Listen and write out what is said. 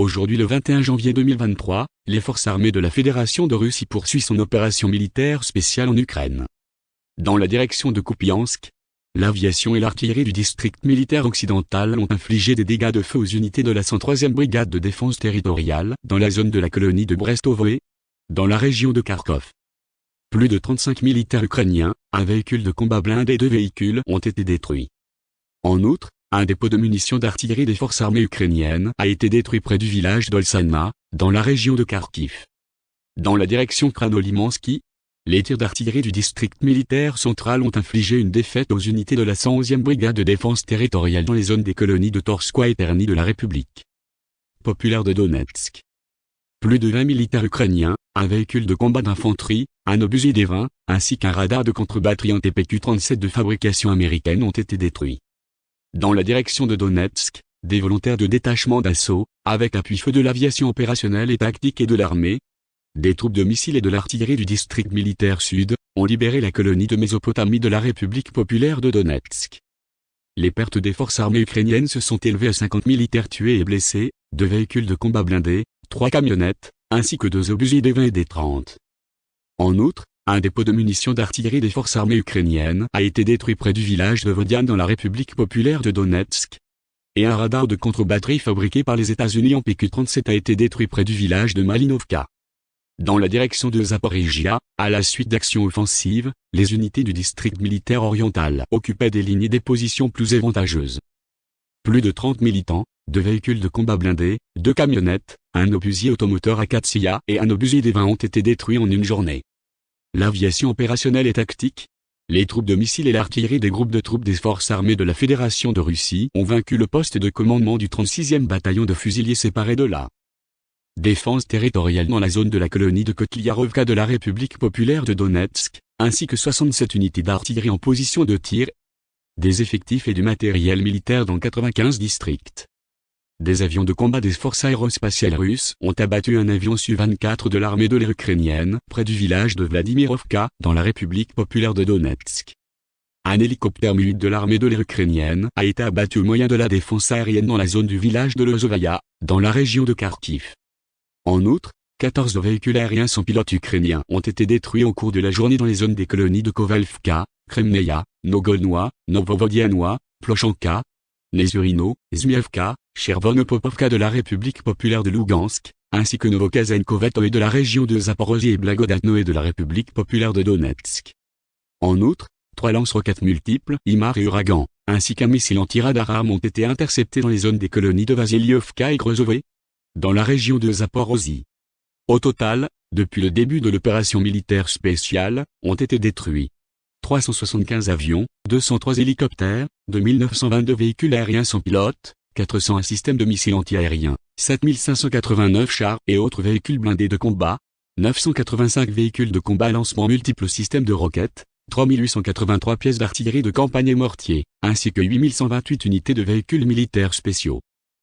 Aujourd'hui le 21 janvier 2023, les forces armées de la Fédération de Russie poursuivent son opération militaire spéciale en Ukraine. Dans la direction de Kupiansk, l'aviation et l'artillerie du district militaire occidental ont infligé des dégâts de feu aux unités de la 103e brigade de défense territoriale dans la zone de la colonie de Brestovoe, dans la région de Kharkov. Plus de 35 militaires ukrainiens, un véhicule de combat blindé et deux véhicules ont été détruits. En outre, un dépôt de munitions d'artillerie des forces armées ukrainiennes a été détruit près du village d'Olsanma, dans la région de Kharkiv. Dans la direction Kranolimansky, les tirs d'artillerie du district militaire central ont infligé une défaite aux unités de la 111e brigade de défense territoriale dans les zones des colonies de Torskoye et Terny de la République populaire de Donetsk. Plus de 20 militaires ukrainiens, un véhicule de combat d'infanterie, un obusier des 20, ainsi qu'un radar de contre-batterie en TPQ-37 de fabrication américaine ont été détruits. Dans la direction de Donetsk, des volontaires de détachement d'assaut, avec appui-feu de l'aviation opérationnelle et tactique et de l'armée, des troupes de missiles et de l'artillerie du district militaire sud, ont libéré la colonie de Mésopotamie de la République populaire de Donetsk. Les pertes des forces armées ukrainiennes se sont élevées à 50 militaires tués et blessés, deux véhicules de combat blindés, trois camionnettes, ainsi que deux obusiers des 20 et des 30. En outre, un dépôt de munitions d'artillerie des forces armées ukrainiennes a été détruit près du village de Vodian dans la République populaire de Donetsk. Et un radar de contre-batterie fabriqué par les États-Unis en PQ-37 a été détruit près du village de Malinovka. Dans la direction de Zaporizhia, à la suite d'actions offensives, les unités du district militaire oriental occupaient des lignes et des positions plus avantageuses. Plus de 30 militants, deux véhicules de combat blindés, deux camionnettes, un obusier automoteur Akatsia et un obusier des 20 ont été détruits en une journée. L'aviation opérationnelle et tactique, les troupes de missiles et l'artillerie des groupes de troupes des forces armées de la Fédération de Russie ont vaincu le poste de commandement du 36e bataillon de fusiliers séparés de la défense territoriale dans la zone de la colonie de Kotliarovka de la République populaire de Donetsk, ainsi que 67 unités d'artillerie en position de tir, des effectifs et du matériel militaire dans 95 districts. Des avions de combat des forces aérospatiales russes ont abattu un avion Su-24 de l'armée de l'air ukrainienne près du village de Vladimirovka, dans la République populaire de Donetsk. Un hélicoptère mu de l'armée de l'air ukrainienne a été abattu au moyen de la défense aérienne dans la zone du village de Lozovaya, dans la région de Kharkiv. En outre, 14 véhicules aériens sans pilote ukrainiens ont été détruits au cours de la journée dans les zones des colonies de Kovalvka, Kremneia, Nogolnois, Novovodianois, Plochanka, Nezurino, Zmievka, Chervonopopovka de la République populaire de Lugansk, ainsi que Novokazenkovato et de la région de Zaporozhye et Blagodatno et de la République populaire de Donetsk. En outre, trois lance-roquettes multiples, Imar et Uragan, ainsi qu'un missile anti-radar ont été interceptés dans les zones des colonies de Vasilievka et Grozové, dans la région de Zaporozhye. Au total, depuis le début de l'opération militaire spéciale, ont été détruits 375 avions, 203 hélicoptères, 2922 véhicules aériens sans pilote, 401 systèmes de missiles antiaériens, 7589 chars et autres véhicules blindés de combat, 985 véhicules de combat lancement multiples systèmes de roquettes, 3883 pièces d'artillerie de campagne et mortier, ainsi que 8128 unités de véhicules militaires spéciaux.